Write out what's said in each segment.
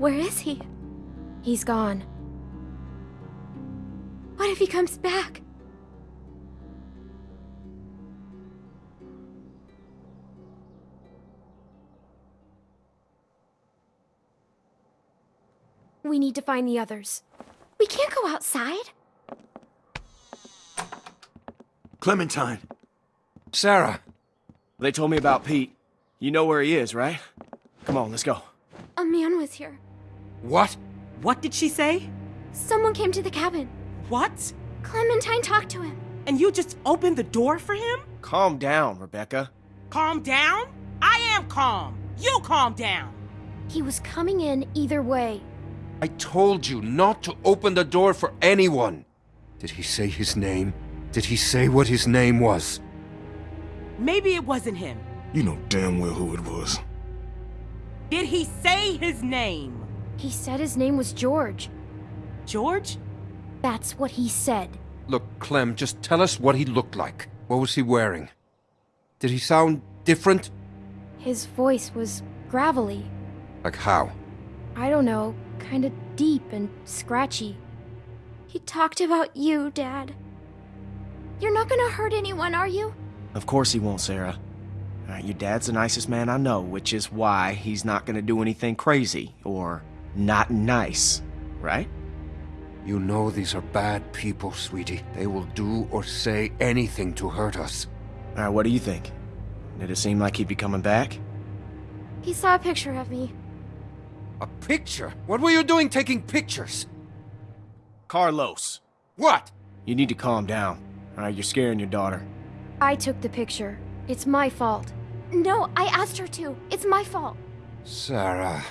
Where is he? He's gone. What if he comes back? We need to find the others. We can't go outside. Clementine. Sarah. They told me about Pete. You know where he is, right? Come on, let's go. A man was here. What? What did she say? Someone came to the cabin. What? Clementine talked to him. And you just opened the door for him? Calm down, Rebecca. Calm down? I am calm. You calm down. He was coming in either way. I told you not to open the door for anyone. Did he say his name? Did he say what his name was? Maybe it wasn't him. You know damn well who it was. Did he say his name? He said his name was George. George? That's what he said. Look, Clem, just tell us what he looked like. What was he wearing? Did he sound different? His voice was gravelly. Like how? I don't know, kind of deep and scratchy. He talked about you, Dad. You're not gonna hurt anyone, are you? Of course he won't, Sarah. Uh, your dad's the nicest man I know, which is why he's not gonna do anything crazy or not nice, right? You know these are bad people, sweetie. They will do or say anything to hurt us. Alright, what do you think? Did it seem like he'd be coming back? He saw a picture of me. A picture? What were you doing taking pictures? Carlos, What? you need to calm down. Alright, you're scaring your daughter. I took the picture. It's my fault. No, I asked her to. It's my fault. Sarah.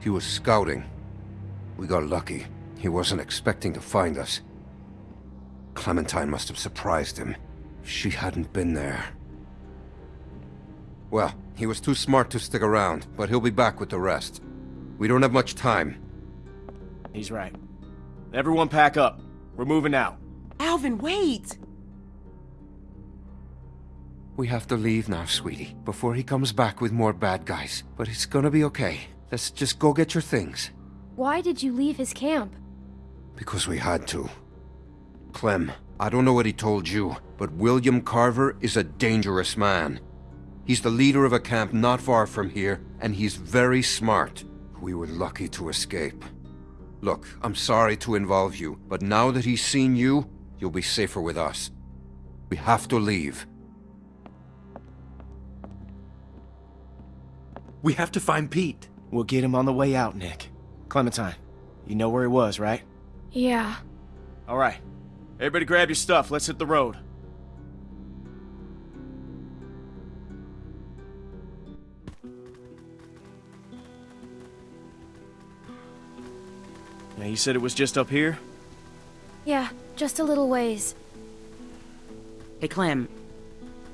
He was scouting. We got lucky. He wasn't expecting to find us. Clementine must have surprised him. She hadn't been there. Well, he was too smart to stick around, but he'll be back with the rest. We don't have much time. He's right. Everyone pack up. We're moving out. Alvin, wait! We have to leave now, sweetie, before he comes back with more bad guys. But it's gonna be okay. Let's just go get your things. Why did you leave his camp? Because we had to. Clem, I don't know what he told you, but William Carver is a dangerous man. He's the leader of a camp not far from here, and he's very smart. We were lucky to escape. Look, I'm sorry to involve you, but now that he's seen you, you'll be safer with us. We have to leave. We have to find Pete. We'll get him on the way out, Nick. Clementine, you know where he was, right? Yeah. Alright. Everybody grab your stuff. Let's hit the road. Now, you said it was just up here? Yeah, just a little ways. Hey, Clem.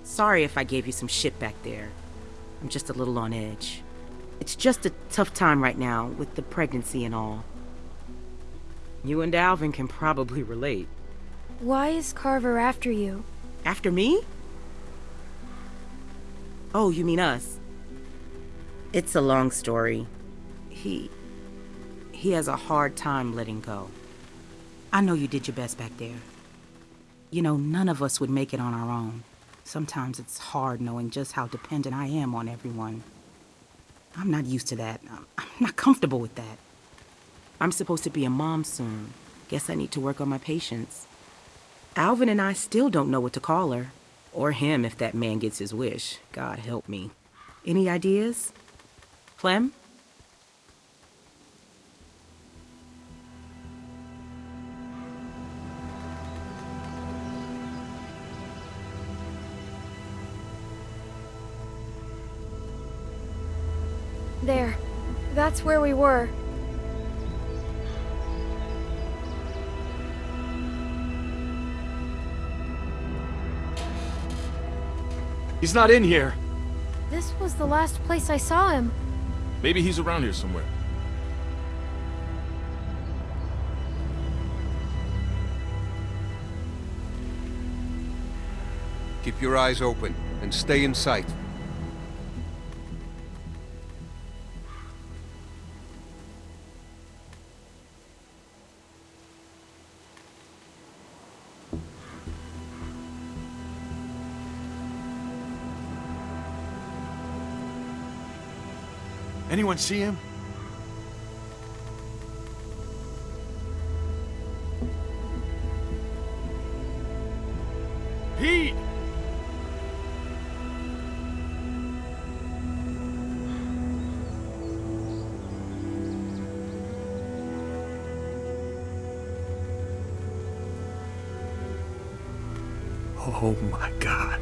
Sorry if I gave you some shit back there. I'm just a little on edge. It's just a tough time right now with the pregnancy and all. You and Alvin can probably relate. Why is Carver after you? After me? Oh, you mean us? It's a long story. He. He has a hard time letting go. I know you did your best back there. You know, none of us would make it on our own. Sometimes it's hard knowing just how dependent I am on everyone. I'm not used to that. I'm not comfortable with that. I'm supposed to be a mom soon. Guess I need to work on my patience. Alvin and I still don't know what to call her. Or him if that man gets his wish. God help me. Any ideas? Clem? There. That's where we were. He's not in here. This was the last place I saw him. Maybe he's around here somewhere. Keep your eyes open and stay in sight. Anyone see him? Pete! Oh my god.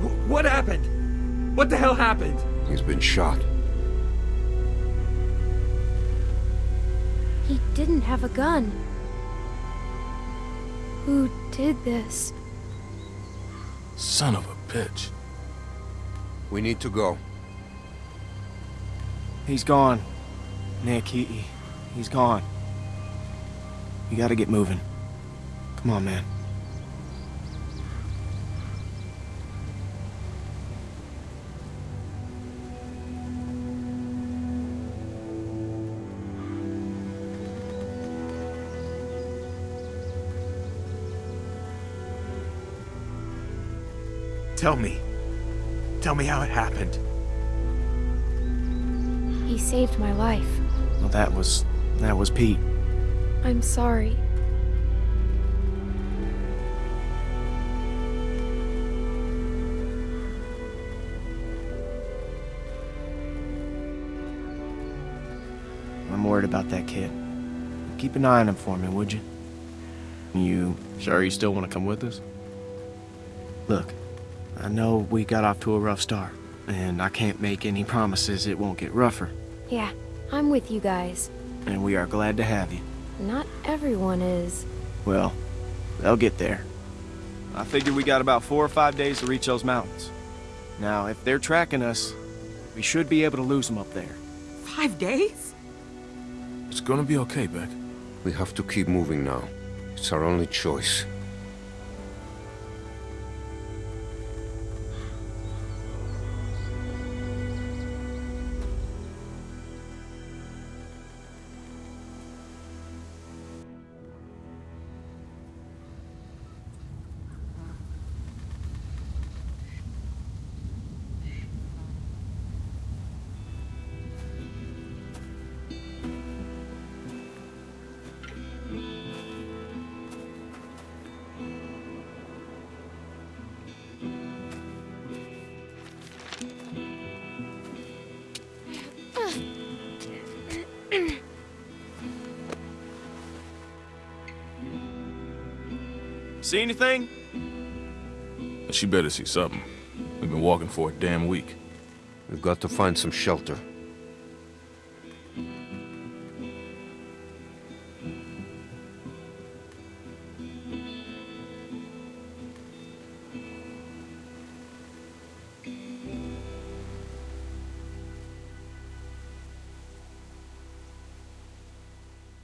Wh- What happened? What the hell happened? He's been shot. He didn't have a gun. Who did this? Son of a bitch. We need to go. He's gone. Nick, he, he he's gone. You gotta get moving. Come on, man. Tell me. Tell me how it happened. He saved my life. Well, that was that was Pete. I'm sorry. I'm worried about that kid. Keep an eye on him for me, would you? You sure you still want to come with us? Look, I know we got off to a rough start, and I can't make any promises it won't get rougher. Yeah, I'm with you guys. And we are glad to have you. Not everyone is. Well, they'll get there. I figure we got about four or five days to reach those mountains. Now, if they're tracking us, we should be able to lose them up there. Five days? It's gonna be okay, Beck. We have to keep moving now. It's our only choice. See anything? She better see something. We've been walking for a damn week. We've got to find some shelter.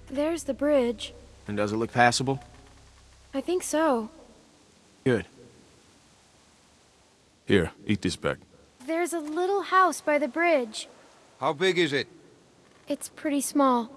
There's the bridge. And does it look passable? I think so. Good. Here, eat this, Beck. There's a little house by the bridge. How big is it? It's pretty small.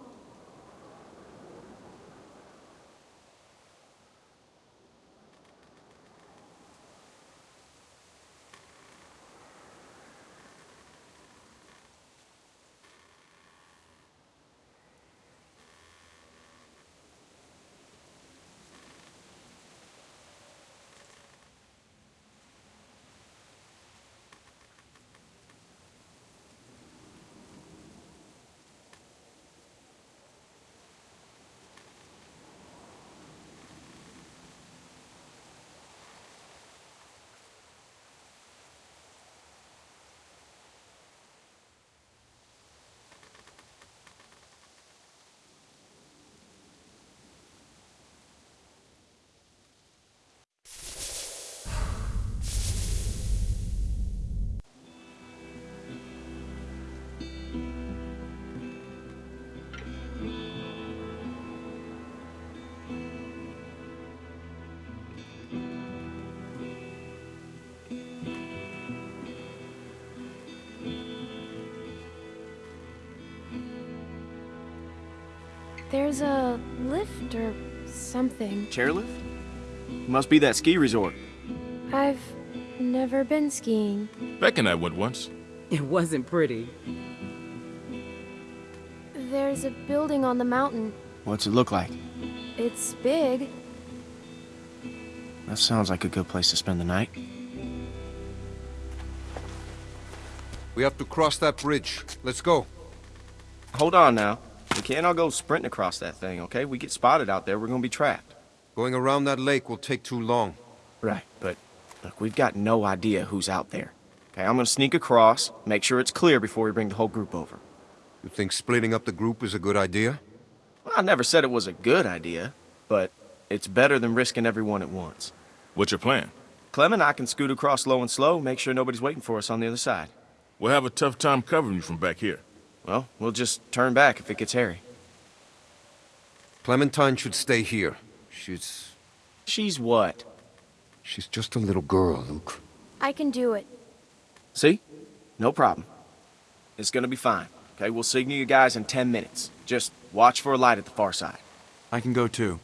There's a lift or something. Chairlift? Must be that ski resort. I've never been skiing. Beck and I went once. It wasn't pretty. There's a building on the mountain. What's it look like? It's big. That sounds like a good place to spend the night. We have to cross that bridge. Let's go. Hold on now. We can't all go sprinting across that thing, okay? We get spotted out there, we're gonna be trapped. Going around that lake will take too long. Right, but look, we've got no idea who's out there. Okay, I'm gonna sneak across, make sure it's clear before we bring the whole group over. You think splitting up the group is a good idea? Well, I never said it was a good idea, but it's better than risking everyone at once. What's your plan? Clem and I can scoot across low and slow, make sure nobody's waiting for us on the other side. We'll have a tough time covering you from back here. Well, we'll just turn back if it gets hairy. Clementine should stay here. She's... She's what? she's just a little girl, Luke. I can do it. See? No problem. It's gonna be fine. Okay, we'll signal you guys in 10 minutes. Just watch for a light at the far side. I can go too.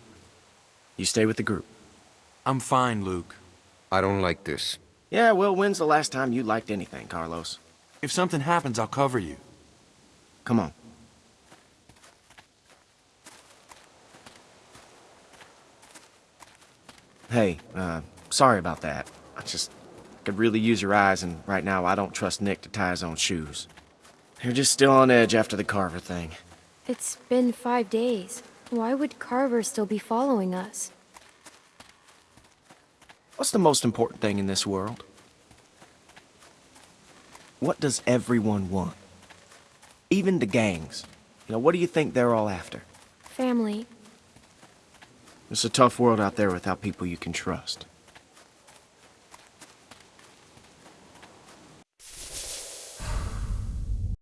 You stay with the group. I'm fine, Luke. I don't like this. Yeah, well, when's the last time you liked anything, Carlos? If something happens, I'll cover you. Come on. Hey, uh, sorry about that. I just could really use your eyes, and right now I don't trust Nick to tie his own shoes. They're just still on edge after the Carver thing. It's been five days. Why would Carver still be following us? What's the most important thing in this world? What does everyone want? Even the gangs. You know, what do you think they're all after? Family. It's a tough world out there without people you can trust.